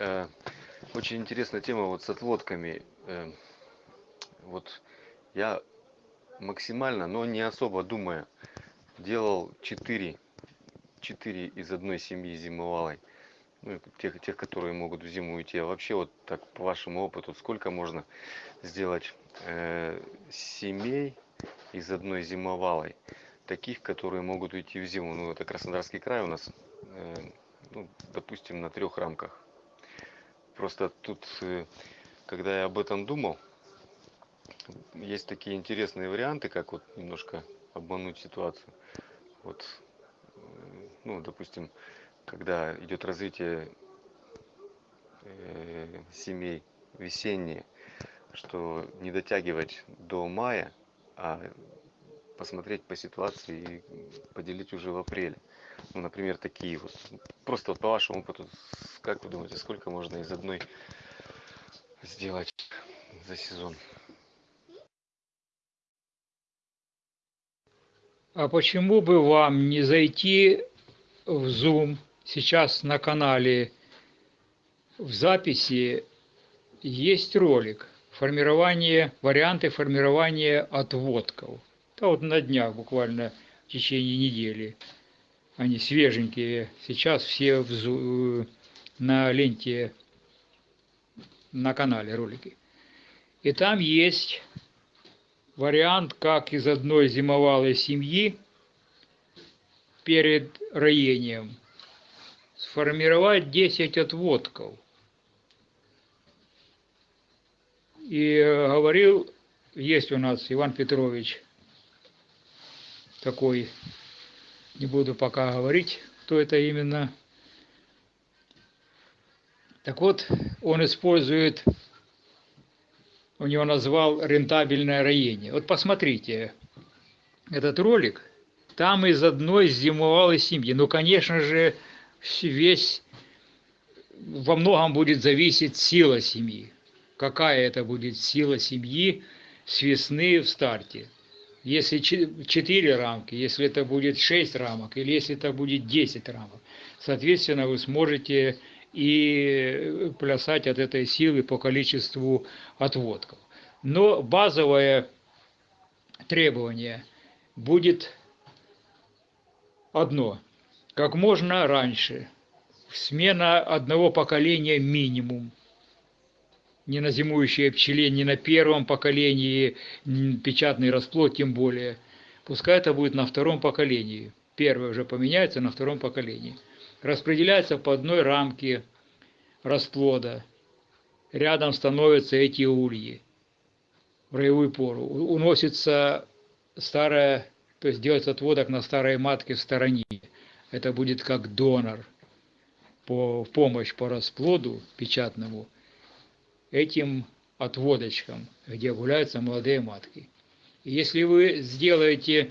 Э, очень интересная тема вот с отводками. Э, вот я максимально, но не особо думая, делал 4, 4 из одной семьи зимовалой. Ну, тех, тех, которые могут в зиму уйти. А вообще, вот так по вашему опыту, сколько можно сделать э, семей из одной зимовалой? Таких, которые могут уйти в зиму. Ну, это Краснодарский край у нас, э, ну, допустим, на трех рамках. Просто тут, э, когда я об этом думал, есть такие интересные варианты, как вот немножко обмануть ситуацию. Вот, э, ну, допустим, когда идет развитие э, семей весенние, что не дотягивать до мая, а посмотреть по ситуации и поделить уже в апреле. Например, такие вот. Просто вот по вашему опыту, как вы думаете, сколько можно из одной сделать за сезон? А почему бы вам не зайти в Zoom сейчас на канале в записи есть ролик формирование, варианты формирования отводков. Да вот на днях буквально в течение недели. Они свеженькие. Сейчас все в, на ленте на канале ролики. И там есть вариант, как из одной зимовалой семьи перед роением сформировать 10 отводков. И говорил, есть у нас Иван Петрович такой, не буду пока говорить, кто это именно. Так вот, он использует у него назвал рентабельное роение. Вот посмотрите этот ролик. Там из одной зимовалой семьи. Ну, конечно же, весь во многом будет зависеть сила семьи. Какая это будет сила семьи с весны в старте. Если 4 рамки, если это будет 6 рамок, или если это будет 10 рамок. Соответственно, вы сможете и плясать от этой силы по количеству отводков. Но базовое требование будет одно. Как можно раньше. Смена одного поколения минимум. Не на зимующей пчеле, не на первом поколении, печатный расплод тем более. Пускай это будет на втором поколении. Первое уже поменяется на втором поколении распределяется по одной рамке расплода. Рядом становятся эти ульи в роевую пору. Уносится старая, то есть делается отводок на старой матке в стороне. Это будет как донор по помощь по расплоду печатному этим отводочкам, где гуляются молодые матки. И если вы сделаете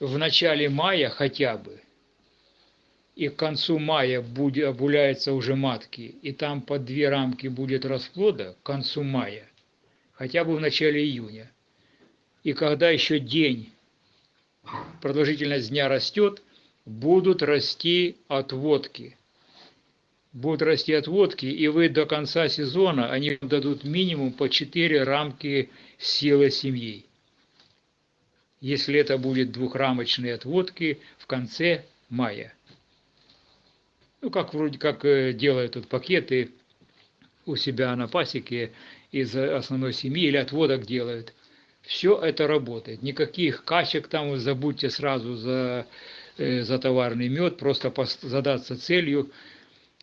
в начале мая хотя бы и к концу мая будет, обуляются уже матки, и там по две рамки будет расплода к концу мая, хотя бы в начале июня. И когда еще день, продолжительность дня растет, будут расти отводки. Будут расти отводки, и вы до конца сезона, они дадут минимум по 4 рамки силы семьи. Если это будет двухрамочные отводки в конце мая ну, как вроде как э, делают тут пакеты у себя на пасеке из основной семьи или отводок делают. Все это работает. Никаких качек там забудьте сразу за, э, за товарный мед, просто задаться целью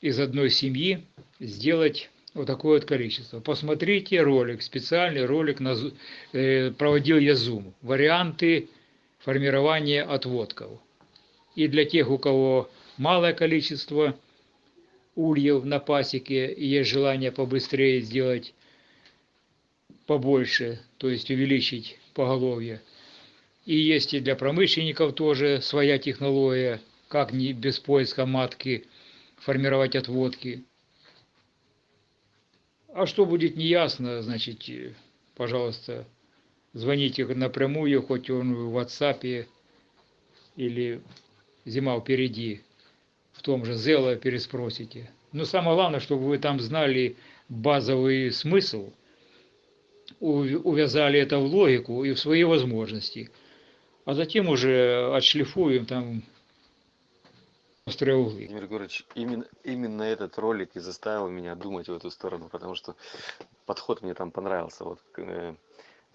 из одной семьи сделать вот такое вот количество. Посмотрите ролик, специальный ролик, на, э, проводил я зум. Варианты формирования отводков. И для тех, у кого малое количество ульев на пасеке, и есть желание побыстрее сделать побольше, то есть увеличить поголовье. И есть и для промышленников тоже своя технология, как не без поиска матки формировать отводки. А что будет неясно, значит, пожалуйста, звоните напрямую, хоть он в WhatsApp или зима впереди в том же Зело переспросите. Но самое главное, чтобы вы там знали базовый смысл, ув- увязали это в логику и в свои возможности. А затем уже отшлифуем там острые углы. Владимир Егорович, именно, именно этот ролик и заставил меня думать в эту сторону, потому что подход мне там понравился. Вот, э,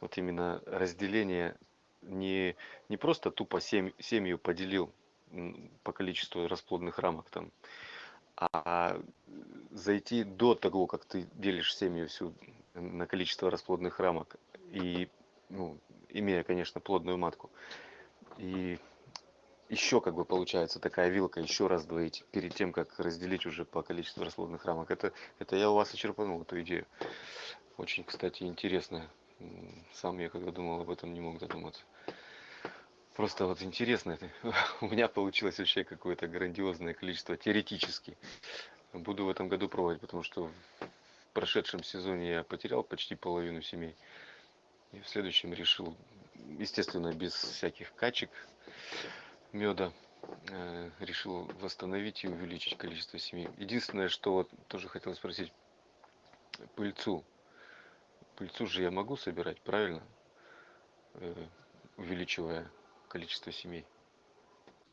вот именно разделение не, не просто тупо семь, семью поделил по количеству расплодных рамок там, а зайти до того, как ты делишь семью всю на количество расплодных рамок и, ну, имея, конечно, плодную матку. И еще как бы получается такая вилка, еще раз двоить перед тем, как разделить уже по количеству расплодных рамок. Это, это я у вас очерпанул эту идею. Очень, кстати, интересно. Сам я когда думал об этом, не мог додуматься. Просто вот интересно, это. у меня получилось вообще какое-то грандиозное количество теоретически. Буду в этом году пробовать, потому что в прошедшем сезоне я потерял почти половину семей. И в следующем решил, естественно, без всяких качек меда, э, решил восстановить и увеличить количество семей. Единственное, что вот тоже хотел спросить, пыльцу. Пыльцу же я могу собирать, правильно? Э, увеличивая количество семей.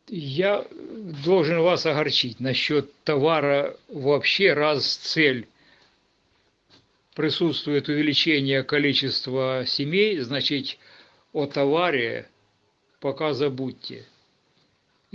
Я должен вас огорчить насчет товара вообще, раз цель присутствует увеличение количества семей, значит о товаре пока забудьте.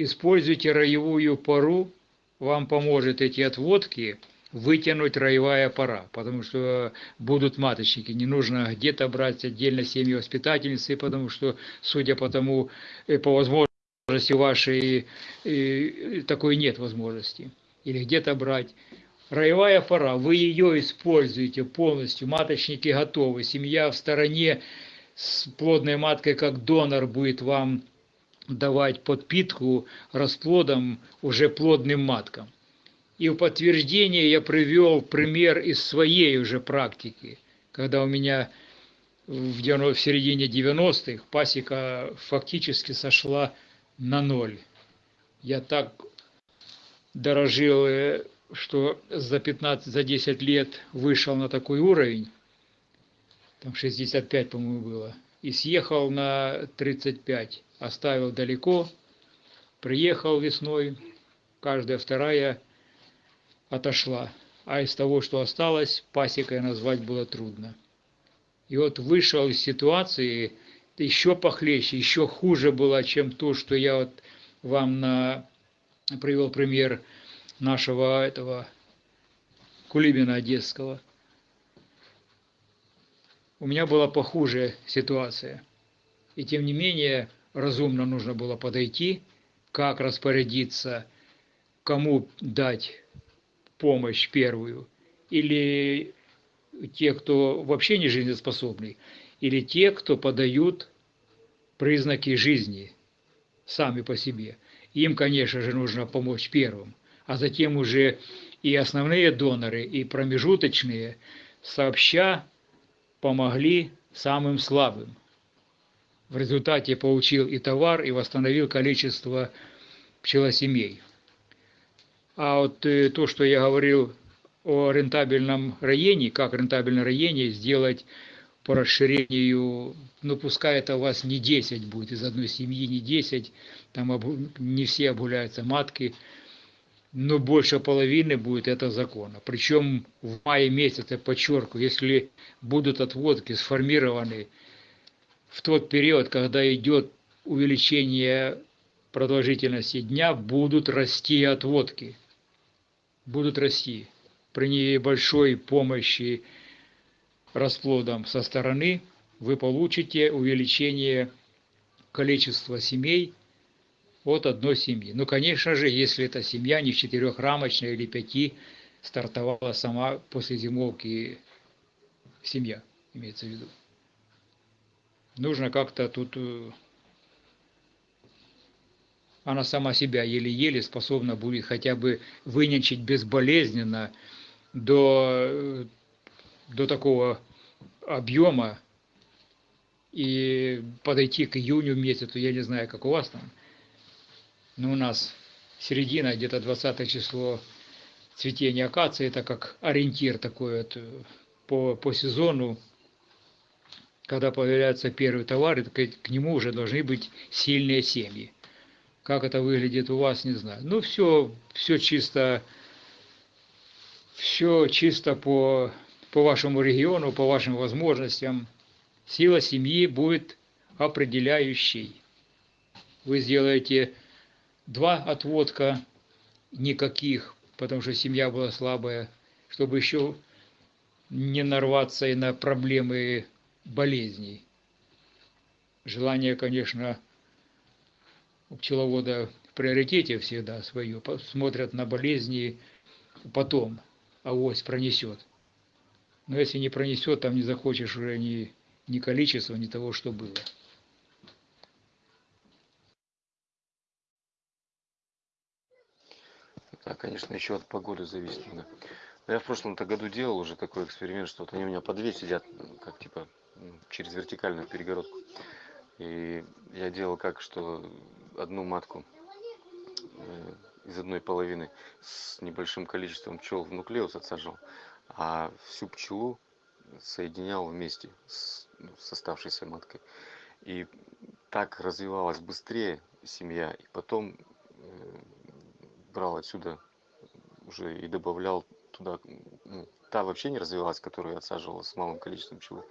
Используйте роевую пару, вам поможет эти отводки вытянуть роевая пора, потому что будут маточники, не нужно где-то брать отдельно семьи воспитательницы, потому что, судя по тому, э, по возможности вашей, э, такой нет возможности. Или где-то брать. Роевая пора, вы ее используете полностью, маточники готовы, семья в стороне с плодной маткой как донор будет вам давать подпитку расплодом уже плодным маткам. И в подтверждение я привел пример из своей уже практики, когда у меня в, 90, в середине 90-х пасека фактически сошла на ноль. Я так дорожил, э, что за 15, за 10 лет вышел на такой уровень, там 65, по-моему, было, и съехал на 35, оставил далеко, приехал весной, каждая вторая отошла, а из того, что осталось, пасекой назвать было трудно. И вот вышел из ситуации еще похлеще, еще хуже было, чем то, что я вот вам на, привел пример нашего этого Кулибина Одесского. У меня была похуже ситуация. И тем не менее, разумно нужно было подойти, как распорядиться, кому дать помощь первую, или те, кто вообще не жизнеспособный, или те, кто подают признаки жизни сами по себе. Им, конечно же, нужно помочь первым, а затем уже и основные доноры, и промежуточные сообща помогли самым слабым. В результате получил и товар, и восстановил количество пчелосемей. А вот э, то, что я говорил о рентабельном роении, как рентабельное роение сделать по расширению, ну пускай это у вас не 10 будет, из одной семьи не 10, там не все обгуляются матки, но больше половины будет это закона. Причем в мае месяце, подчеркиваю, если будут отводки сформированы в тот период, когда идет увеличение продолжительности дня, будут расти отводки. Будут расти. При небольшой помощи расплодом со стороны вы получите увеличение количества семей от одной семьи. Ну, конечно же, если эта семья не четырехрамочная или пяти, стартовала сама после зимовки семья, имеется в виду. Нужно как-то тут... э, Она сама себя еле-еле способна будет хотя бы вынянчить безболезненно до, э, до такого объема и подойти к июню месяцу, я не знаю, как у вас там, но у нас середина, где-то 20 число цветение акации, это как ориентир такой вот э, по, по сезону, когда появляются первые товары, к, к нему уже должны быть сильные семьи. Как это выглядит у вас, не знаю. Ну, все, все чисто, все чисто по, по вашему региону, по вашим возможностям. Сила семьи будет определяющей. Вы сделаете два отводка, никаких, потому что семья была слабая, чтобы еще не нарваться и на проблемы болезней. Желание, конечно, у пчеловода в приоритете всегда свое, смотрят на болезни потом, а ось пронесет. Но если не пронесет, там не захочешь уже ни, ни количества, ни того, что было. Да, конечно, еще от погоды зависит. Да. Но я в прошлом-то году делал уже такой эксперимент, что вот они у меня по две сидят, как типа через вертикальную перегородку. И я делал как, что одну матку э, из одной половины с небольшим количеством пчел в нуклеус отсаживал, а всю пчелу соединял вместе с, ну, с оставшейся маткой. И так развивалась быстрее семья, и потом э, брал отсюда уже и добавлял туда, ну, та вообще не развивалась, которую я отсаживал с малым количеством пчелы,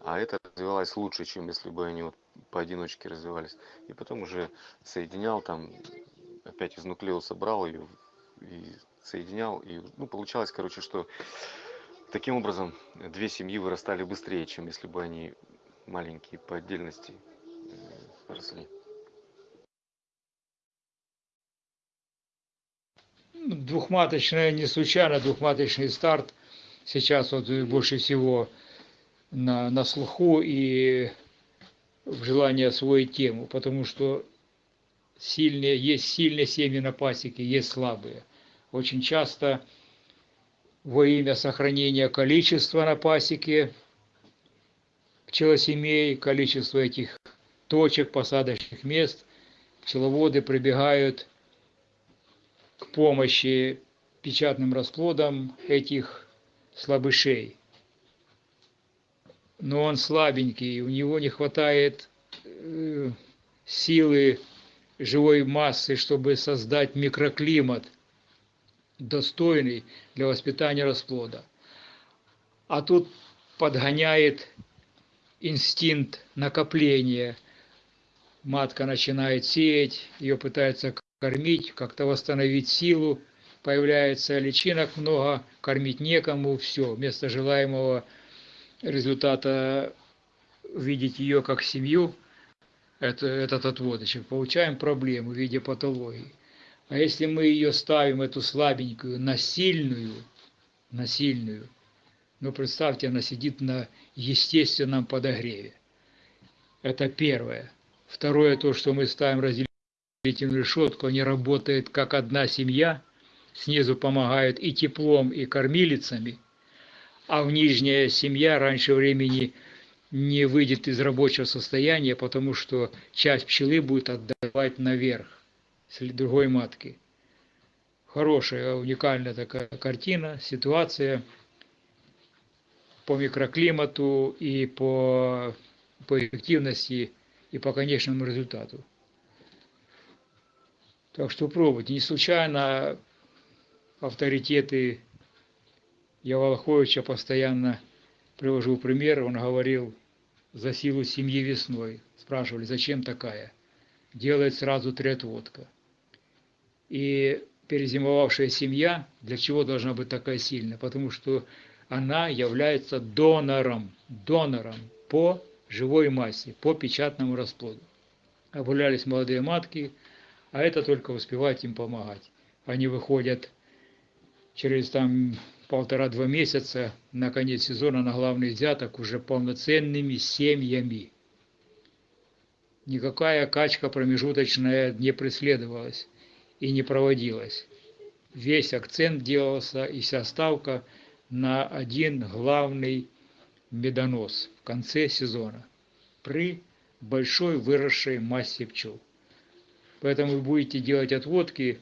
а эта развивалась лучше, чем если бы они вот поодиночке развивались. И потом уже соединял там, опять из нуклеуса брал ее и соединял, и ну, получалось, короче, что таким образом две семьи вырастали быстрее, чем если бы они маленькие по отдельности э, росли. Двухматочная, не случайно двухматочный старт сейчас вот больше всего на, на слуху и в желании освоить тему, потому что сильные, есть сильные семьи на пасеке, есть слабые. Очень часто во имя сохранения количества на пасеке пчелосемей, количества этих точек, посадочных мест, пчеловоды прибегают помощи печатным расплодам этих слабышей. Но он слабенький, у него не хватает э, силы живой массы, чтобы создать микроклимат, достойный для воспитания расплода. А тут подгоняет инстинкт накопления. Матка начинает сеять, ее пытается кормить, как-то восстановить силу, появляется личинок много, кормить некому, все, вместо желаемого результата видеть ее как семью, это, этот отводочек, получаем проблему в виде патологии. А если мы ее ставим, эту слабенькую, на сильную, на сильную, ну представьте, она сидит на естественном подогреве. Это первое. Второе, то, что мы ставим разделение этим решетку, они работают как одна семья, снизу помогают и теплом, и кормилицами, а в нижняя семья раньше времени не выйдет из рабочего состояния, потому что часть пчелы будет отдавать наверх с другой матки. Хорошая, уникальная такая картина, ситуация по микроклимату и по, по эффективности и по конечному результату. Так что пробуйте. Не случайно авторитеты я Волоховича постоянно привожу пример. Он говорил за силу семьи весной. Спрашивали, зачем такая? Делает сразу три отводка. И перезимовавшая семья, для чего должна быть такая сильная? Потому что она является донором, донором по живой массе, по печатному расплоду. Обгулялись молодые матки, а это только успевать им помогать. Они выходят через там полтора-два месяца на конец сезона на главный взяток уже полноценными семьями. Никакая качка промежуточная не преследовалась и не проводилась. Весь акцент делался и вся ставка на один главный медонос в конце сезона при большой выросшей массе пчел. Поэтому вы будете делать отводки,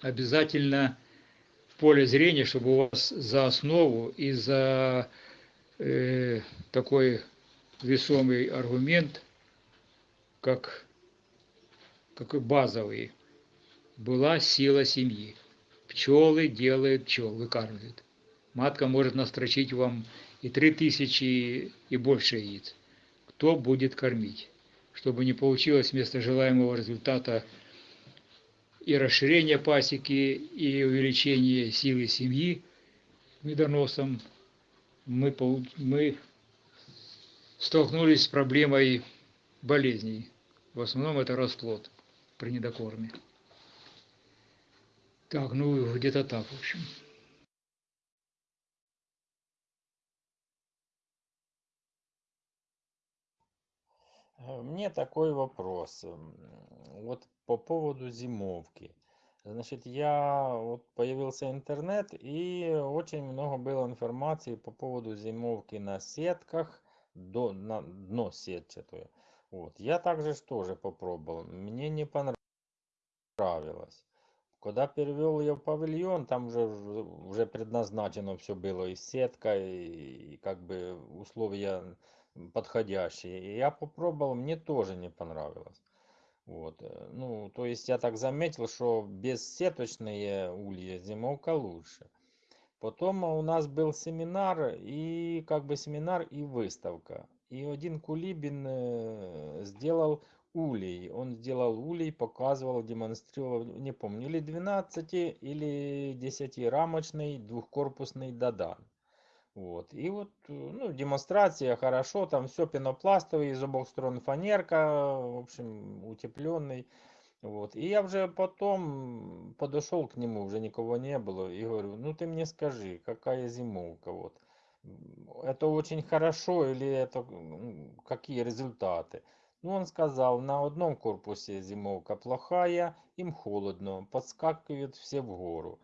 обязательно поле зрения, чтобы у вас за основу и за э, такой весомый аргумент, как, как базовый, была сила семьи. Пчелы делают пчел, выкармливают. Матка может настрочить вам и три тысячи и больше яиц. Кто будет кормить? Чтобы не получилось вместо желаемого результата и расширение пасеки, и увеличение силы семьи медоносом, мы, мы столкнулись с проблемой болезней. В основном это расплод при недокорме. Так, ну где-то так, в общем. Мне такой вопрос. М, Вот по поводу зимовки. Значит, я вот появился интернет и очень много было информации по поводу зимовки на сетках, до, на дно сетчатое. Вот. Я также ж тоже попробовал. Мне не понравилось. Когда перевел ее в павильон, там уже, уже предназначено все было и сетка, и, и как бы условия подходящие. И я попробовал, мне тоже не понравилось. Вот. э, Ну, то есть я так заметил, что бессеточные улья зимовка лучше. Потом у нас был семинар, и как бы семинар и выставка. И один Кулибин э, сделал улей. Он сделал улей, показывал, демонстрировал, не помню, или 12, или 10 рамочный двухкорпусный Дадан. Вот. И вот, э, ну, демонстрация хорошо, там все пенопластовый, из обоих сторон фанерка, в общем, утепленный. Вот. И я уже потом подошел к нему, уже никого не было, и говорю, ну ты мне скажи, какая зимовка, вот. Это очень хорошо или это какие результаты? Ну, он сказал, на одном корпусе зимовка плохая, им холодно, подскакивают все в гору.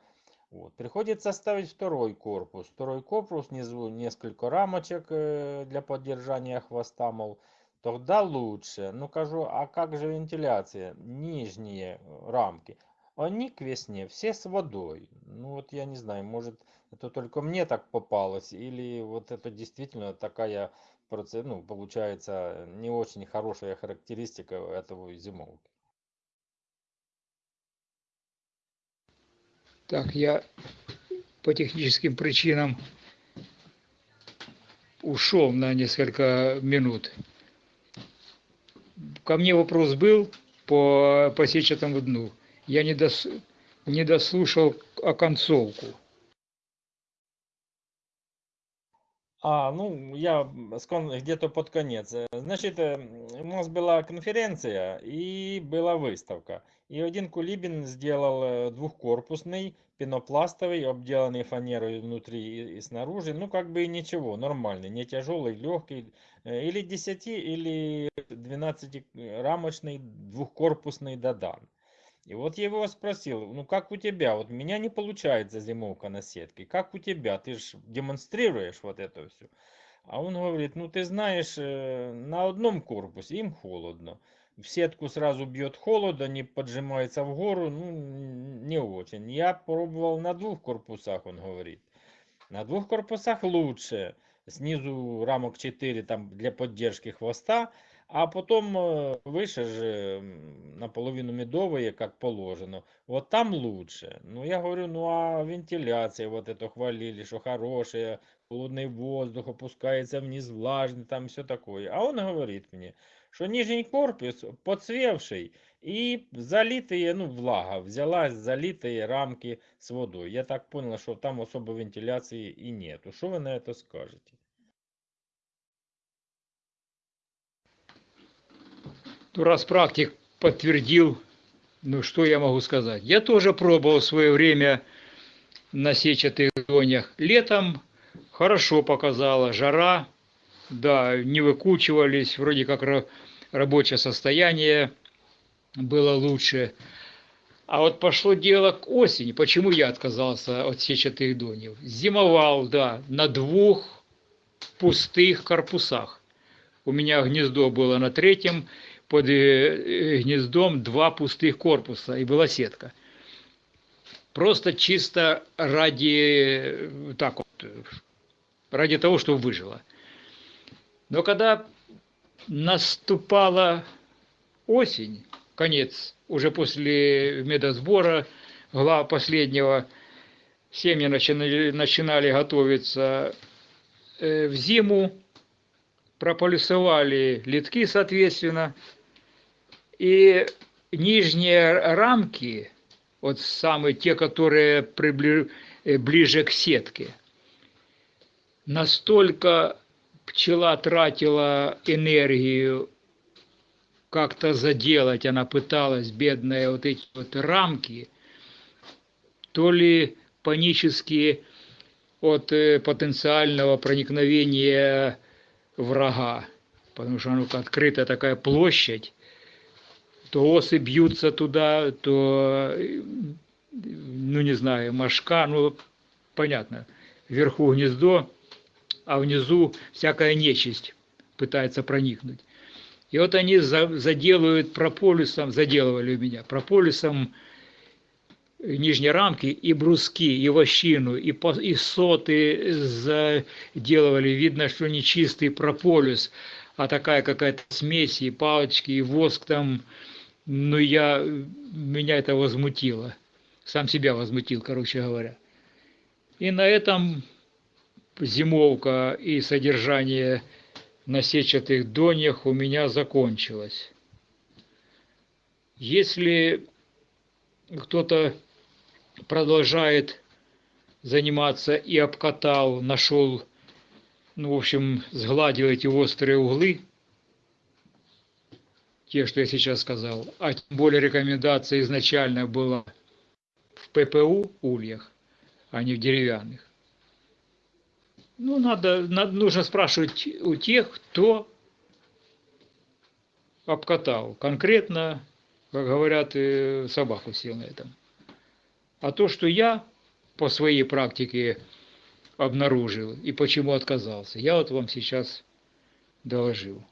Вот. Приходится ставить второй корпус. Второй корпус, внизу несколько рамочек э, для поддержания хвоста, мол, тогда лучше. Ну, кажу, а как же вентиляция? Нижние э, рамки. Они к весне все с водой. Ну, вот я не знаю, может, это только мне так попалось, или вот это действительно такая, ну, получается, не очень хорошая характеристика этого зимовки. Так, я по техническим причинам ушел на несколько минут. Ко мне вопрос был по, по сетчатому дну. Я не, дос, не дослушал оконцовку. А, ну, я где-то под конец. Э, Значит, э, у нас была конференция и была выставка. И один Кулибин сделал э, двухкорпусный, пенопластовый, обделанный фанерой внутри и снаружи. Ну, как бы и ничего, нормальный, не тяжелый, легкий. Или 10, или 12 рамочный двухкорпусный Дадан. И вот я его спросил, ну как у тебя? Вот меня не получается зимовка на сетке. Как у тебя? Ты же демонстрируешь вот это все. А он говорит, ну ты знаешь, э, на одном корпусе им холодно. В сетку сразу бьет холод, они поджимаются в гору, ну не очень. Я пробовал на двух корпусах, он говорит. На двух корпусах лучше. Снизу рамок 4 там для поддержки хвоста, а потом э, выше же м, наполовину медовые, как положено. Вот там лучше. Ну, я говорю, ну а вентиляция, вот это хвалили, что хорошая, холодный воздух опускается вниз, влажный, там все такое. А он говорит мне, что нижний корпус подсвевший и залитые, ну, влага, взялась залитые рамки с водой. Я так понял, что там особо вентиляции и нету. Что вы на это скажете? Ну, раз практик подтвердил, ну что я могу сказать? Я тоже пробовал в свое время на сетчатых зонях. Летом хорошо показала, жара, да, не выкучивались, вроде как ра- рабочее состояние было лучше. А вот пошло дело к осени. Почему я отказался от сетчатых донев? Зимовал, да, на двух пустых корпусах. У меня гнездо было на третьем, под э, э, гнездом два пустых корпуса, и была сетка. просто чисто ради, э, так вот, ради того, чтобы выжила. Но когда наступала осень, конец, уже после медосбора, глава последнего, семьи начинали, начинали готовиться в зиму, прополисовали литки, соответственно, и нижние рамки, вот самые те, которые прибли, э, ближе к сетке, настолько пчела тратила энергию как-то заделать, она пыталась, бедная, вот эти вот рамки, то ли панически от э, потенциального проникновения врага, потому что ну, открытая такая площадь, то осы бьются туда, то, ну не знаю, мошка, ну понятно, вверху гнездо, а внизу всякая нечисть пытается проникнуть. И вот они заделывают прополисом, заделывали у меня, прополисом нижние рамки и бруски, и вощину, и, по, и соты заделывали. Видно, что не чистый прополис, а такая какая-то смесь, и палочки, и воск там. Ну, я, меня это возмутило. Сам себя возмутил, короче говоря. И на этом зимовка и содержание на сетчатых доньях у меня закончилось. Если кто-то продолжает заниматься и обкатал, нашел, ну, в общем, сгладил эти острые углы, те, что я сейчас сказал, а тем более рекомендация изначально была в ППУ ульях, а не в деревянных. Ну, надо, надо, нужно спрашивать у тех, кто обкатал. Конкретно, как говорят, э, собаку сел на этом. А то, что я по своей практике обнаружил и почему отказался, я вот вам сейчас доложил.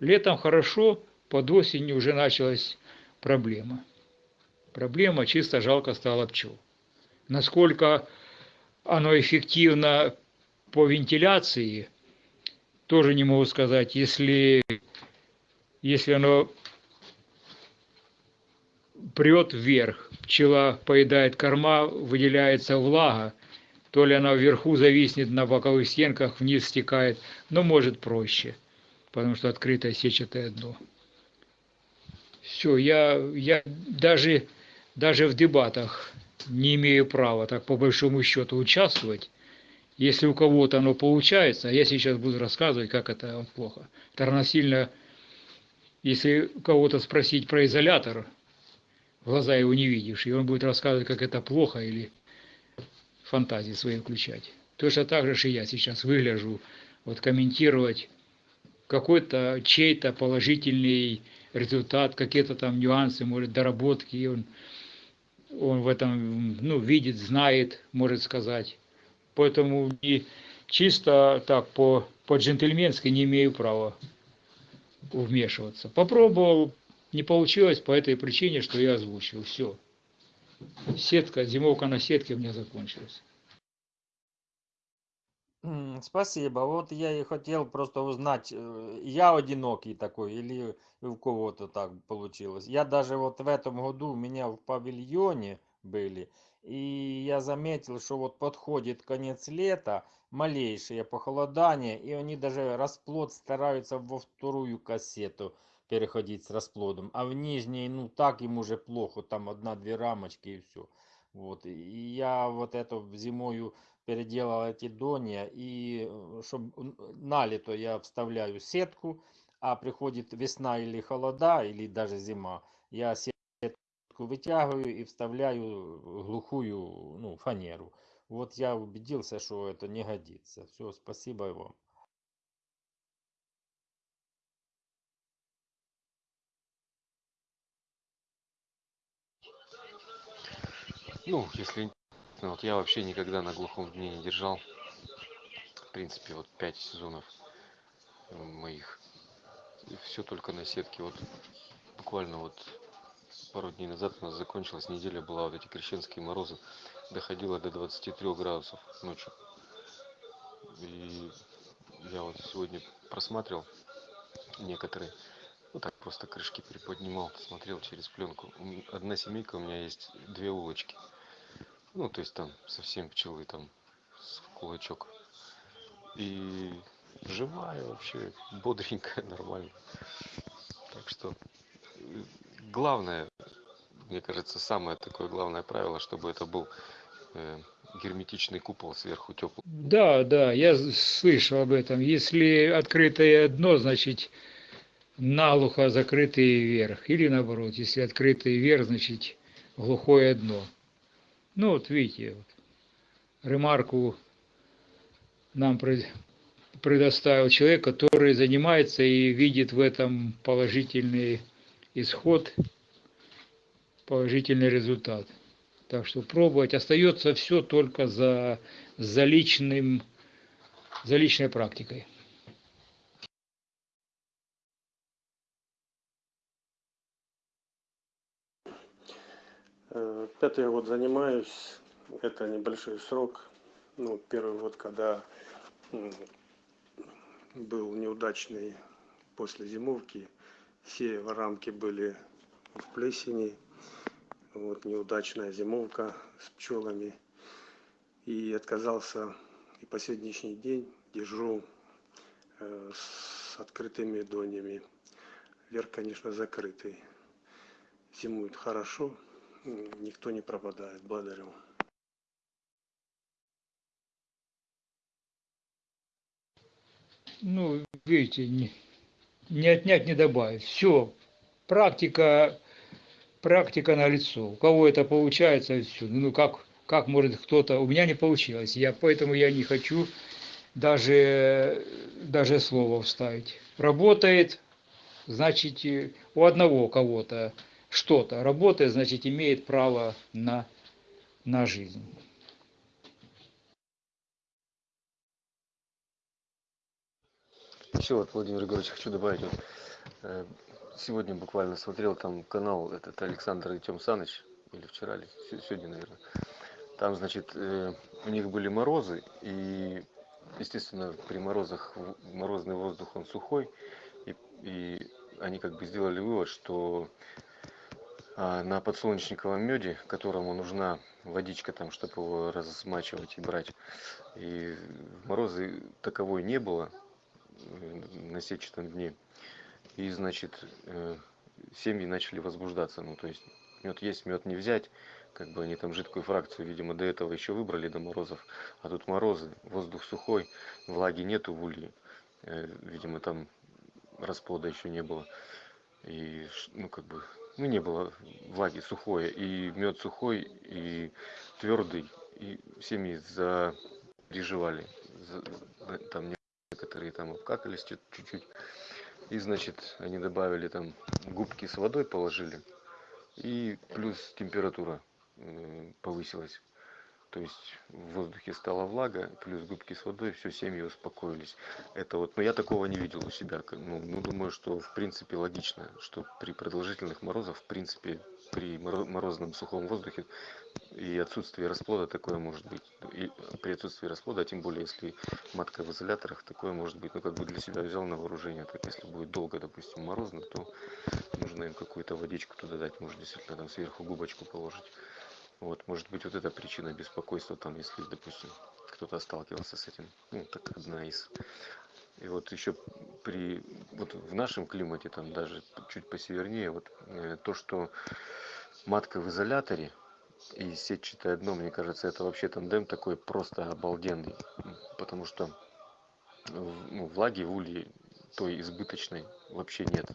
Летом хорошо, под осенью уже началась проблема. Проблема чисто жалко стало пчел. Насколько оно эффективно по вентиляции, тоже не могу сказать. Если, если оно прет вверх, пчела поедает корма, выделяется влага, то ли она вверху зависнет на боковых стенках, вниз стекает, но может проще, потому что открытое сетчатое дно. Все, я, я даже, даже в дебатах не имею права так по большому счету участвовать, если у кого-то оно получается, я сейчас буду рассказывать, как это плохо. Это равносильно, если кого-то спросить про изолятор, глаза его не видишь, и он будет рассказывать, как это плохо, или фантазии свои включать. Точно так же и я сейчас выгляжу, вот комментировать какой-то чей-то положительный результат, какие-то там нюансы, может, доработки, и он, он в этом ну, видит, знает, может сказать. Поэтому не чисто так по, по-джентльменски не имею права вмешиваться. Попробовал, не получилось по этой причине, что я озвучил. Все. Сетка, зимовка на сетке у меня закончилась. Спасибо. Вот я и хотел просто узнать, э, я одинокий такой или у кого-то так получилось. Я даже вот в этом году у меня в павильоне были, и я заметил, что вот подходит конец лета, малейшее похолодание, и они даже расплод стараются во вторую кассету переходить с расплодом. А в нижней, ну так им уже плохо, там одна-две рамочки и все. Вот, и я вот это зимою переделал эти донья, и э, чтобы на лето я вставляю сетку, а приходит весна или холода, или даже зима, я сетку вытягиваю и вставляю глухую ну, фанеру. Вот я убедился, что это не годится. Все, спасибо вам. Ну, если ну, вот я вообще никогда на глухом дне не держал. В принципе, вот пять сезонов моих. И все только на сетке. Вот буквально вот пару дней назад у нас закончилась неделя была вот эти крещенские морозы доходило до двадцати трех градусов ночью и я вот сегодня просматривал некоторые ну так просто крышки приподнимал смотрел через пленку одна семейка у меня есть две улочки. Ну то есть там совсем пчелы там с кулачок. И живая вообще бодренькая нормально. Так что э, главное мне кажется самое такое главное правило чтобы это был э, герметичный купол сверху теплый Да, да, я слышал об этом. Если открытое дно, значит наглухо закрытый верх. Или наоборот, если открытый верх, значит глухое дно. Ну вот видите, вот, ремарку нам пред- предоставил человек, который занимается и видит в этом положительный исход, положительный результат. Так что пробовать остается все только за, за личным, за личной практикой. Э, Пятый год занимаюсь, это небольшой срок. Ну, первый год, когда был неудачный после зимовки, все рамки были в плесени, вот неудачная зимовка с пчелами. И отказался, и по сегодняшний день держу э, с открытыми донями. Верх, конечно, закрытый. Зимует хорошо, никто не пропадает. Благодарю. Ну, видите, не, не отнять, не добавить. Все, практика, практика на лицо. У кого это получается, все. Ну, как, как может кто-то... У меня не получилось. Я, поэтому я не хочу даже, даже слово вставить. Работает, значит, у одного кого-то что-то работает, значит, имеет право на, на жизнь. Еще вот, Владимир Егорович, хочу добавить, вот, э, сегодня буквально смотрел там канал этот Александр и Тем Саныч, или вчера, или се- сегодня, наверное. Там, значит, э, у них были морозы, и, естественно, при морозах морозный воздух, он сухой, и, и они как бы сделали вывод, что на подсолнечниковом меде, которому нужна водичка там, чтобы его размачивать и брать, и морозы таковой не было, на сетчатом дне. И, значит, э, семьи начали возбуждаться. Ну, то есть мед есть, мед не взять. Как бы они там жидкую фракцию, видимо, до этого еще выбрали до морозов. А тут морозы, воздух сухой, влаги нету в улье. Э, Видимо, там расплода еще не было. И, ну, как бы, ну, не было влаги сухое. И мед сухой, и твердый. И семьи. За- за- Там некоторые там обкакались чуть- чуть-чуть. И, значит, они добавили там губки с водой положили. И плюс температура э, повысилась. То есть в воздухе стала влага, плюс губки с водой, все, семьи успокоились. Это вот, но я такого не видел у себя. Ну, ну, думаю, что в принципе логично, что при продолжительных морозах, в принципе, при моро- морозном сухом воздухе и отсутствии расплода такое может быть. И при отсутствии расплода, а тем более если матка в изоляторах, такое может быть. Ну, как бы для себя взял на вооружение. Так если будет долго, допустим, морозно, то нужно им какую-то водичку туда дать. Может, действительно там сверху губочку положить. Вот, может быть, вот эта причина беспокойства, там, если, допустим, кто-то сталкивался с этим. Ну, так одна из. И вот еще при, вот в нашем климате, там даже чуть посевернее, вот э, то, что матка в изоляторе и сетчатое дно, мне кажется, это вообще тандем такой просто обалденный. Потому что ну, влаги в улье той избыточной вообще нет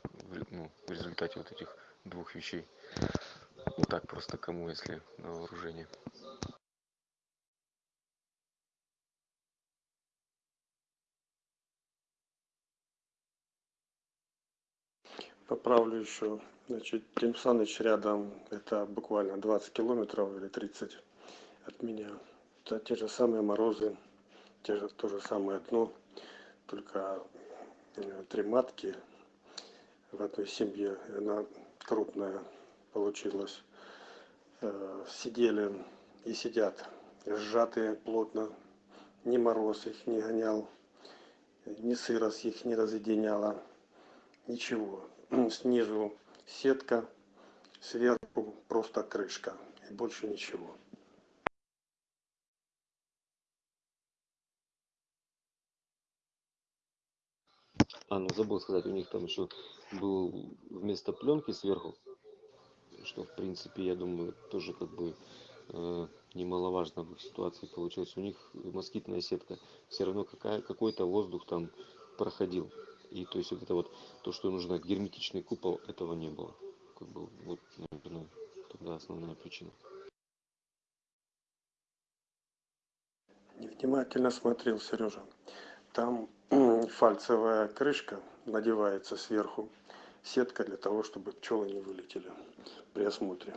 ну, в результате вот этих двух вещей. Ну так просто кому, если на вооружение. Поправлю еще. Значит, Тим Саныч рядом, это буквально 20 километров или 30 от меня. Это те же самые морозы, те же, то же самое дно, только э, три матки в одной семье, она крупная получилось. Э, Сидели и сидят сжатые плотно. Ни мороз их не гонял, ни сырость их не разъединяла. Ничего. Снизу сетка, сверху просто крышка. И больше ничего. А, ну забыл сказать, у них там еще был вместо пленки сверху, что в принципе, я думаю, тоже как бы э, немаловажно в их ситуации получилось. У них москитная сетка, все равно какая, какой-то воздух там проходил. И то есть вот это вот, то, что нужно герметичный купол, этого не было. Как бы вот, наверное, тогда основная причина. Невнимательно смотрел Сережа. Там фальцевая крышка надевается сверху. Сетка для того, чтобы пчелы не вылетели при осмотре.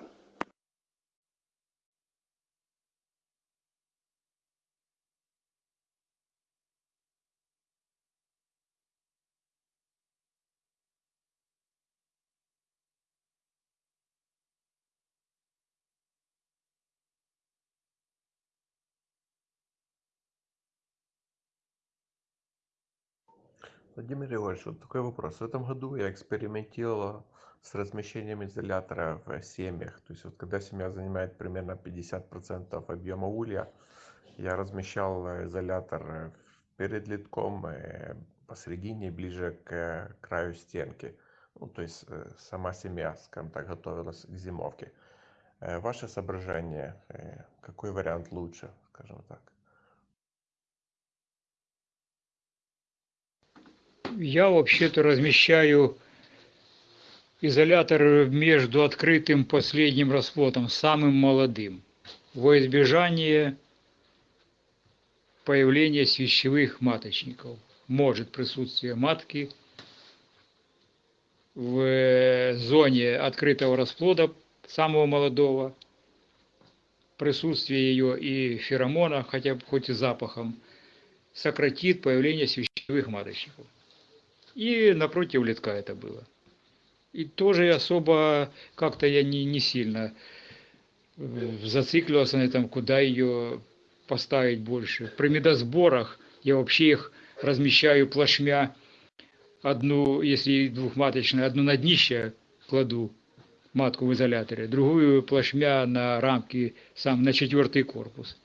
Владимир Григорьевич, вот такой вопрос. В этом году я экспериментировал с размещением изолятора в семьях. То есть вот когда семья занимает примерно 50% объема улья, я размещал э, изолятор э, перед литком, э, посередине, ближе к краю стенки. Ну, то есть сама семья, скажем так, готовилась к зимовке. Ваше соображение, какой вариант лучше, скажем так? Я вообще-то размещаю изолятор между открытым последним расплодом, самым молодым, во избежание появления свящевых маточников. Может присутствие матки в зоне открытого расплода самого молодого, присутствие ее и феромона, хотя бы хоть и запахом, сократит появление свящевых маточников. И напротив литка это было. И тоже особо как-то я не, не сильно э, зациклился на этом, куда ее поставить больше. При медосборах я вообще их размещаю плашмя. Одну, если двухматочная, одну на днище кладу матку в изоляторе, другую плашмя на рамки, сам на четвертый корпус.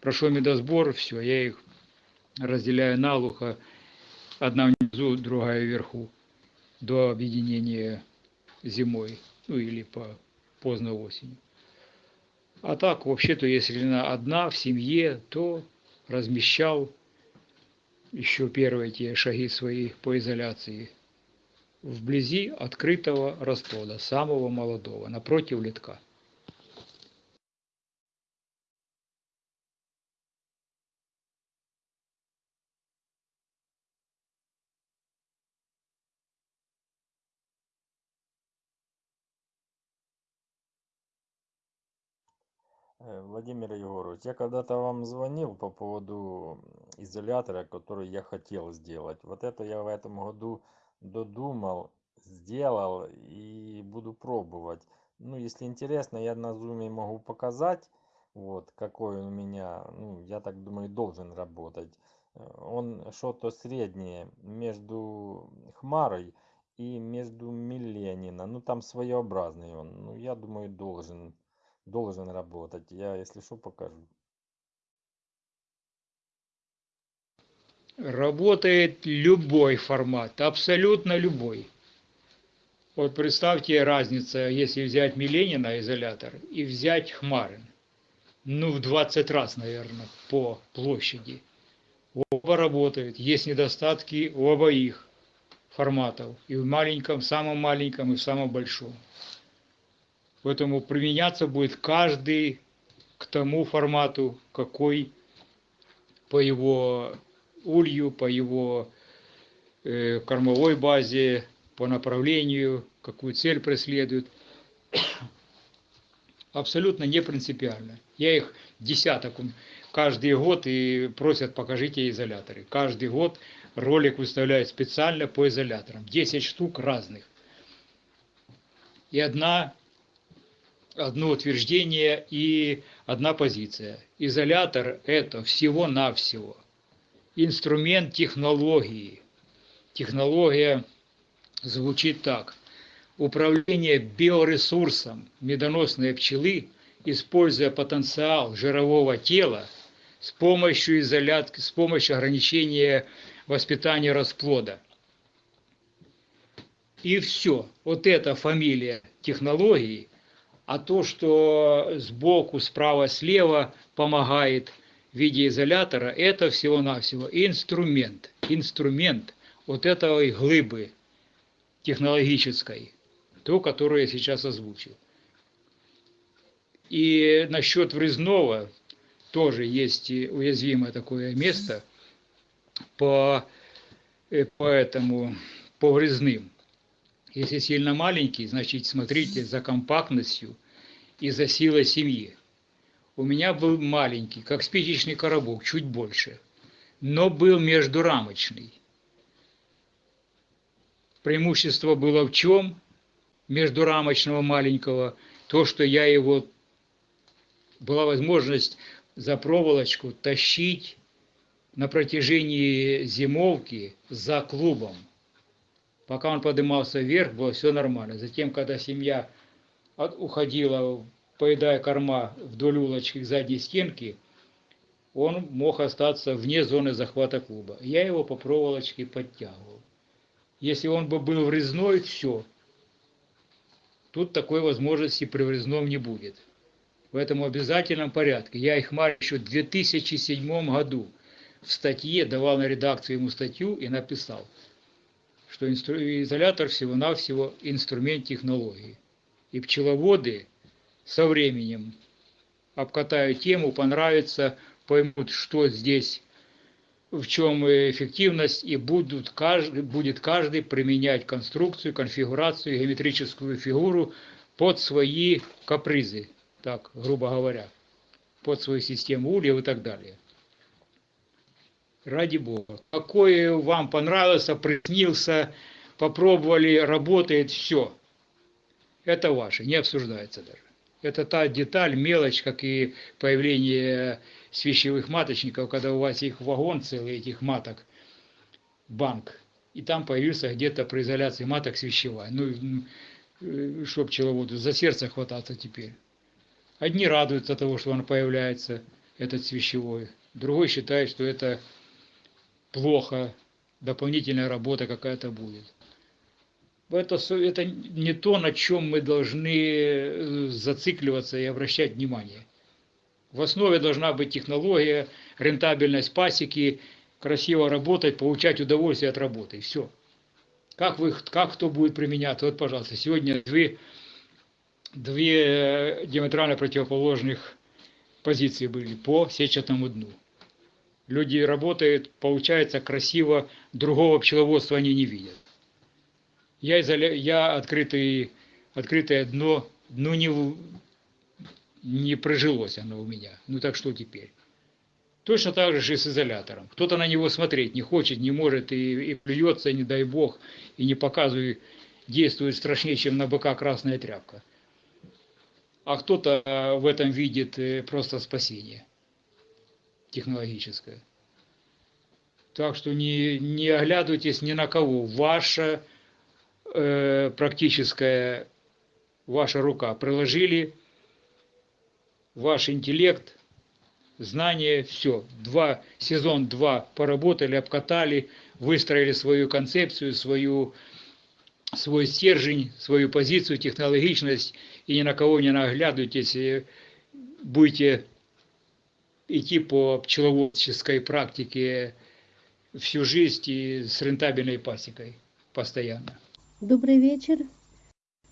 Прошел медосбор, все, я их разделяю налухо одна внизу, другая вверху, до объединения зимой, ну или по поздно осенью. А так, вообще-то, если она одна в семье, то размещал еще первые те шаги свои по изоляции вблизи открытого расплода, самого молодого, напротив литка. Э, Владимир Егорович, я когда-то вам звонил по поводу изолятора, который я хотел сделать. Вот это я в этом году додумал, сделал и буду пробовать. Ну, если интересно, я на зуме могу показать, вот, какой он у меня, ну, я так думаю, должен работать. Э, он что-то среднее между Хмарой и между Милленино. Ну, там своеобразный он. Ну, я думаю, должен должен работать. Я, если что, покажу. Работает любой формат, абсолютно любой. Вот представьте разница, если взять Миленина изолятор и взять Хмарин. Ну, в 20 раз, наверное, по площади. Оба работают. Есть недостатки у обоих форматов. И в маленьком, самом маленьком, и в самом большом. Поэтому применяться будет каждый к тому формату, какой по его улью, по его э, кормовой базе, по направлению, какую цель преследует. Абсолютно не принципиально. Я их десяток каждый год и просят покажите изоляторы. Каждый год ролик выставляют специально по изоляторам. 10 штук разных. И одна одно утверждение и одна позиция. Изолятор – это всего-навсего инструмент технологии. Технология звучит так. Управление биоресурсом медоносной пчелы, используя потенциал жирового тела с помощью изолятки, с помощью ограничения воспитания расплода. И все. Вот эта фамилия технологии, а то, что сбоку, справа, слева помогает в виде изолятора, это всего-навсего инструмент. Инструмент вот этой глыбы технологической, то, которую я сейчас озвучил. И насчет врезного тоже есть уязвимое такое место по, по этому, по врезным. Если сильно маленький, значит смотрите за компактностью и за силой семьи. У меня был маленький, как спичечный коробок, чуть больше, но был междурамочный. Преимущество было в чем? Междурамочного маленького, то, что я его, была возможность за проволочку тащить на протяжении зимовки за клубом. Пока он поднимался вверх, было все нормально. Затем, когда семья уходила, поедая корма вдоль улочки к задней стенке, он мог остаться вне зоны захвата клуба. Я его по проволочке подтягивал. Если он бы был врезной, все. Тут такой возможности при врезном не будет. В этом обязательном порядке. Я их мар еще в 2007 году в статье давал на редакцию ему статью и написал – что изолятор всего-навсего инструмент технологии. И пчеловоды со временем обкатают тему, понравится, поймут, что здесь, в чем эффективность, и будут каждый, будет каждый применять конструкцию, конфигурацию, геометрическую фигуру под свои капризы, так, грубо говоря, под свою систему ульев и так далее. Ради Бога. Какой вам понравился, приснился, попробовали, работает, все. Это ваше, не обсуждается даже. Это та деталь, мелочь, как и появление свящевых маточников, когда у вас их вагон целый, этих маток, банк, и там появился где-то при изоляции маток свящевая. Ну, э, что пчеловоду, за сердце хвататься теперь. Одни радуются того, что он появляется, этот свящевой. Другой считает, что это плохо, дополнительная работа какая-то будет. Это, это не то, на чем мы должны э, зацикливаться и обращать внимание. В основе должна быть технология, рентабельность пасеки, красиво работать, получать удовольствие от работы. Все. Как, вы, как кто будет применять? Вот, пожалуйста, сегодня две, две диаметрально противоположных позиции были по сетчатому дну люди работают, получается красиво, другого пчеловодства они не видят. Я, изоля... я открытый, открытое дно, ну не, не прожилось оно у меня. Ну так что теперь? Точно так же и с изолятором. Кто-то на него смотреть не хочет, не может и, и плюется, не дай бог, и не показывает, действует страшнее, чем на быка красная тряпка. А кто-то э, в этом видит э, просто спасение технологическое. Так что не, не оглядывайтесь ни на кого. Ваша э, практическая, ваша рука приложили, ваш интеллект, знания, все. Два, сезон два поработали, обкатали, выстроили свою концепцию, свою, свой стержень, свою позицию, технологичность, и ни на кого не наглядывайтесь, будете идти по пчеловодческой практике всю жизнь и с рентабельной пасекой постоянно. Добрый вечер.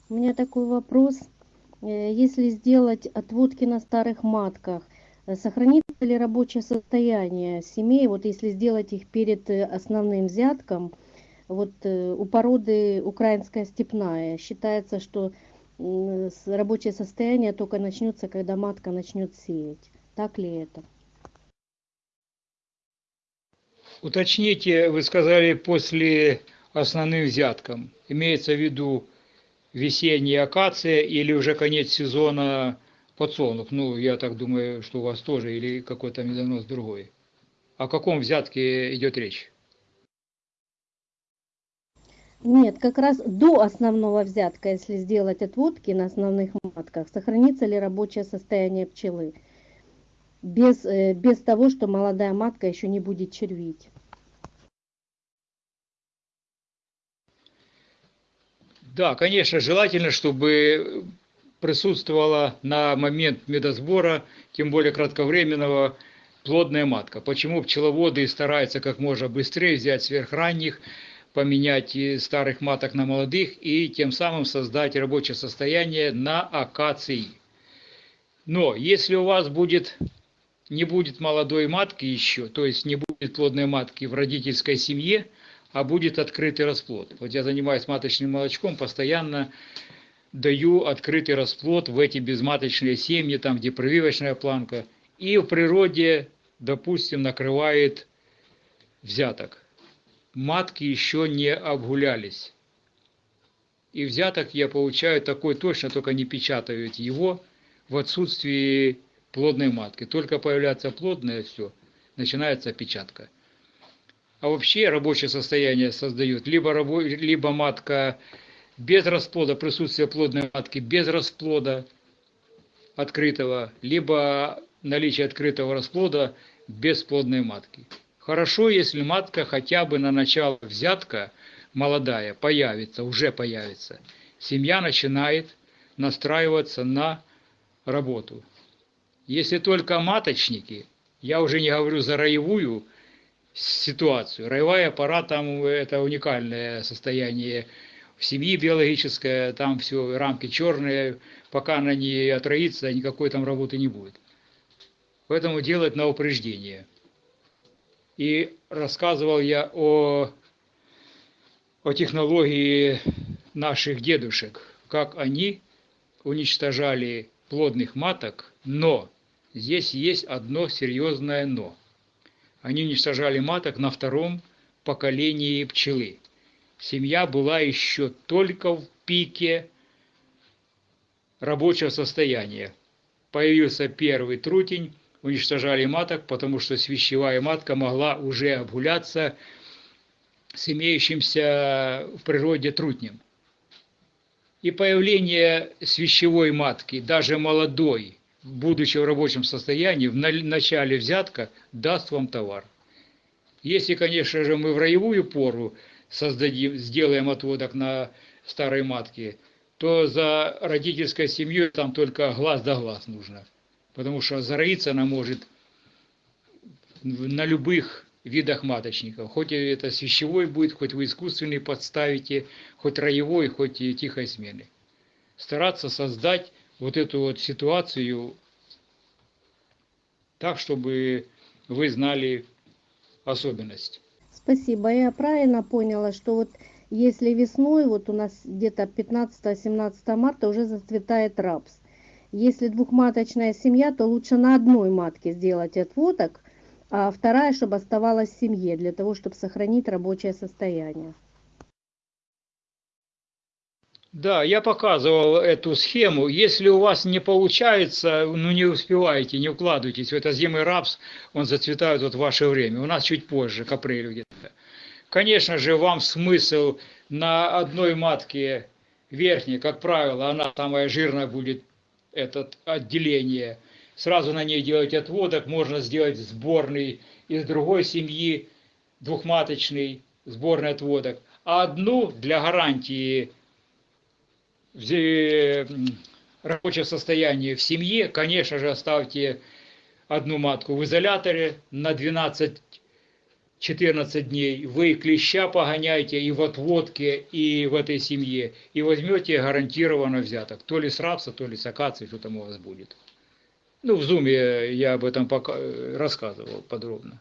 У меня такой вопрос. Э, если сделать отводки на старых матках, э, сохранится ли рабочее состояние семей, вот если сделать их перед э, основным взятком, вот у породы украинская степная, считается, что рабочее состояние только начнется, когда матка начнет сеять. Так ли это? Уточните, вы сказали после основным взяткам. Имеется в виду весенняя акация или уже конец сезона подсолнух. Ну, я так думаю, что у вас тоже или какой-то медонос другой. О каком взятке идет речь? Нет, как раз до основного взятка, если сделать отводки на основных матках, сохранится ли рабочее состояние пчелы? Без, э, без того, что молодая матка еще не будет червить. Да, конечно, желательно, чтобы присутствовала на момент медосбора, тем более кратковременного, плодная матка. Почему пчеловоды стараются как можно быстрее взять сверхранних, поменять старых маток на молодых и тем самым создать рабочее состояние на акации. Но если у вас будет, не будет молодой матки еще, то есть не будет плодной матки в родительской семье, а будет открытый расплод. Вот я занимаюсь маточным молочком, постоянно даю открытый расплод в эти безматочные семьи, там где прививочная планка, и в природе, допустим, накрывает взяток матки еще не обгулялись. И взяток я получаю такой точно, только не печатаю его в отсутствии плодной матки. Только появляется плодное, все, начинается печатка. А вообще рабочее состояние создают либо, рабо, либо матка без расплода, присутствие плодной матки без расплода открытого, либо наличие открытого расплода без плодной матки. Хорошо, если матка хотя бы на начало взятка молодая появится, уже появится. Семья начинает настраиваться на работу. Если только маточники, я уже не говорю за роевую ситуацию. Роевая пора там это уникальное состояние в семье биологическое, там все рамки черные, пока она не отроится, никакой там работы не будет. Поэтому делать на упреждение – и рассказывал я о, о технологии наших дедушек, как они уничтожали плодных маток, но здесь есть одно серьезное но. Они уничтожали маток на втором поколении пчелы. Семья была еще только в пике рабочего состояния. Появился первый трутень, уничтожали маток, потому что свящевая матка могла уже обгуляться с имеющимся в природе трутнем. И появление свящевой матки, даже молодой, будучи в рабочем состоянии, в начале взятка, даст вам товар. Если, конечно же, мы в роевую пору создадим, сделаем отводок на старой матке, то за родительской семьей там только глаз да глаз нужно потому что зароиться она может на любых видах маточников. Хоть это свящевой будет, хоть вы искусственный подставите, хоть роевой, хоть и тихой смены. Стараться создать вот эту вот ситуацию так, чтобы вы знали особенность. Спасибо. Я правильно поняла, что вот если весной, вот у нас где-то 15-17 марта уже зацветает рапс. Если двухматочная семья, то лучше на одной матке сделать отводок, а вторая, чтобы оставалась в семье, для того, чтобы сохранить рабочее состояние. Да, я показывал эту схему. Если у вас не получается, ну не успеваете, не укладывайтесь в это зимый рапс, он зацветает вот в ваше время. У нас чуть позже, к апрелю где-то. Конечно же, вам смысл на одной матке верхней, как правило, она самая жирная будет этот отделение. Сразу на ней делать отводок, можно сделать сборный из другой семьи, двухматочный сборный отводок. А одну для гарантии рабочего состояния в семье, конечно же, оставьте одну матку в изоляторе на 12 14 дней, вы клеща погоняете и в отводке, и в этой семье, и возьмете гарантированно взяток. То ли с рапса, то ли с акации, что там у вас будет. Ну, в зуме я об этом пока рассказывал подробно.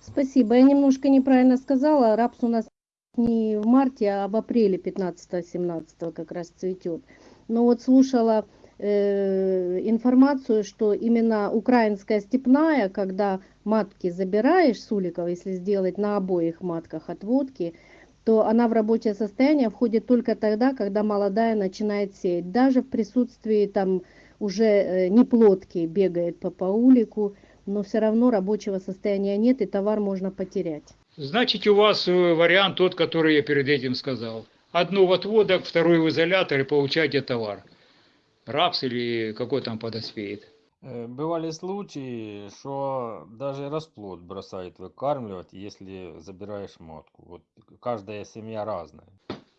Спасибо. Я немножко неправильно сказала. Рапс у нас не в марте, а в апреле 15-17 как раз цветет. Но вот слушала Э, информацию, что именно украинская степная, когда матки забираешь с уликов, если сделать на обоих матках отводки, то она в рабочее состояние входит только тогда, когда молодая начинает сеять. Даже в присутствии там уже э, неплодки бегает по паулику, но все равно рабочего состояния нет, и товар можно потерять. Значит, у вас э, вариант тот, который я перед этим сказал. Одну в отводок, вторую в изолятор и получайте товар. Рапс или какой там подоспеет. Э, Бывали случаи, что даже расплод бросает выкармливать, если забираешь матку. Вот каждая семья разная.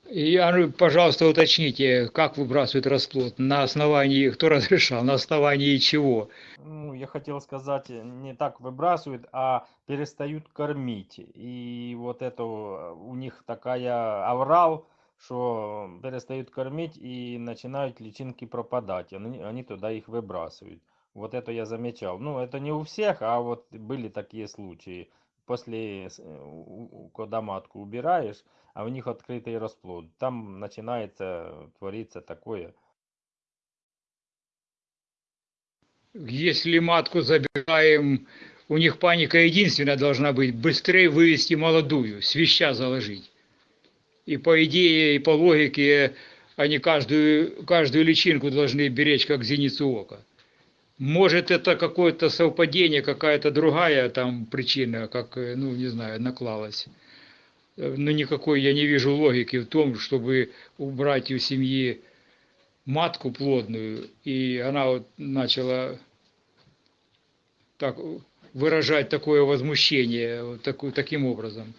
Ну, пожалуйста, уточните, как выбрасывают расплод? На основании, кто разрешал, на основании чего? Ну, я хотел сказать, не так выбрасывают, а перестают кормить. И вот это э, у них такая аврал, что перестают кормить и начинают личинки пропадать. Они, они туда их выбрасывают. Вот это я замечал. Ну, это не у всех, а вот были такие случаи. После, э, когда матку убираешь, а у них открытый расплод, там начинается твориться такое. Если матку забираем, у них паника единственная должна быть, быстрее вывести молодую, свища заложить. И по идее, и по логике, они каждую, каждую личинку должны беречь, как зеницу ока. Может, это какое-то совпадение, какая-то другая там причина, как, э, ну, не знаю, наклалась. Э, Но никакой я не вижу логики в том, чтобы убрать у семьи матку плодную, и она вот начала так выражать такое возмущение вот таку- таким образом.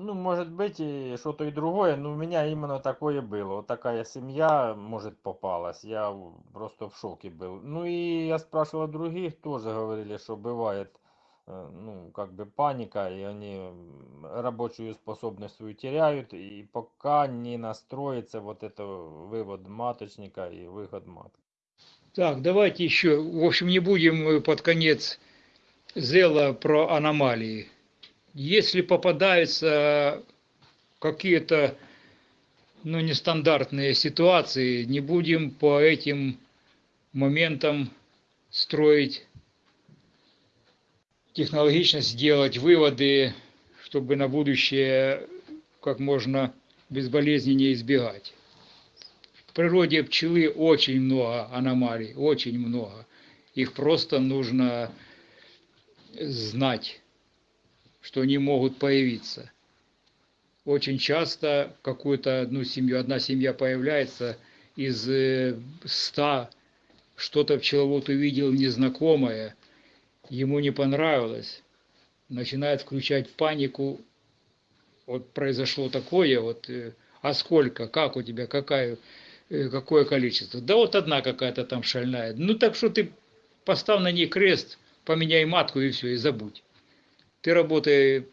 Ну, может быть, и что-то и другое, но у меня именно такое было. Вот такая семья, может, попалась. Я просто в шоке был. Ну и я спрашивал других, тоже говорили, что бывает, э, ну, как бы паника, и они рабочую способность свою теряют, и пока не настроится вот это вывод маточника и выход матки. Так, давайте еще, в общем, не будем под конец зела про аномалии. Если попадаются какие-то ну, нестандартные ситуации, не будем по этим моментам строить технологично сделать выводы, чтобы на будущее как можно безболезненнее избегать. В природе пчелы очень много аномалий, очень много. Их просто нужно знать, что они могут появиться. Очень часто какую-то одну семью, одна семья появляется из э, ста, что-то пчеловод увидел незнакомое, ему не понравилось, начинает включать панику, вот произошло такое, вот, э, а сколько, как у тебя, какая, э, какое количество? Да вот одна какая-то там шальная. Ну так что ты поставь на ней крест, поменяй матку и все, и забудь. Ты работай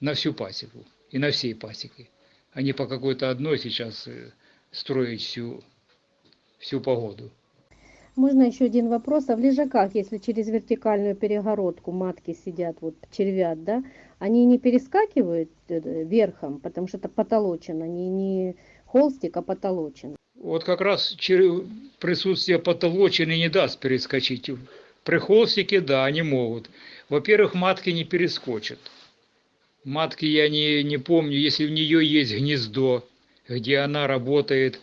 на всю пасеку и на всей пасеке, а не по какой-то одной сейчас э, строить всю, всю погоду. Можно еще один вопрос. А в лежаках, если через вертикальную перегородку матки сидят, вот червят, да, они не перескакивают э, верхом, потому что это потолочено, не, не холстик, а потолочено. Вот как раз присутствие потолочины не даст перескочить. При холстике, да, они могут. Во-первых, матки не перескочат. Матки я не, не помню, если в нее есть гнездо, где она работает,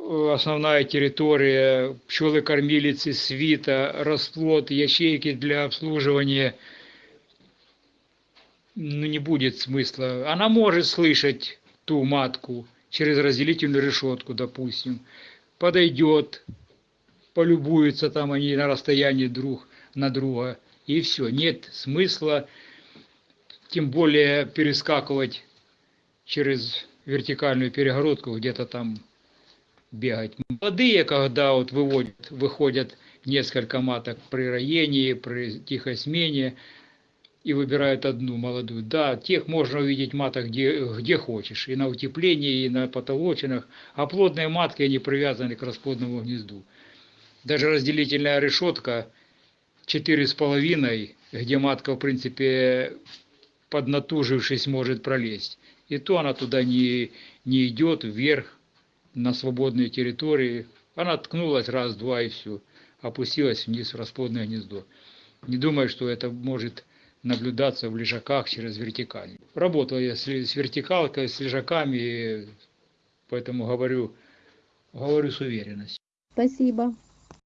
э, основная территория, пчелы-кормилицы, свита, расплод, ячейки для обслуживания, ну, не будет смысла. Она может слышать ту матку через разделительную решетку, допустим, подойдет, полюбуются там они на расстоянии друг на друга, и все. Нет смысла, тем более перескакивать через вертикальную перегородку, где-то там бегать. Молодые, когда вот выводят, выходят несколько маток при роении, при тихой смене, и выбирают одну молодую. Да, тех можно увидеть маток где, где хочешь, и на утеплении, и на потолочинах, а плодные матки, они привязаны к расплодному гнезду. Даже разделительная решетка четыре с половиной, где матка, в принципе, поднатужившись, может пролезть. И то она туда не, не идет вверх, на свободные территории. Она ткнулась раз-два и все. Опустилась вниз в расплодное гнездо. Не думаю, что это может наблюдаться в лежаках через вертикаль. Работал я с, с вертикалкой, с лежаками, поэтому говорю, говорю с уверенностью. Спасибо.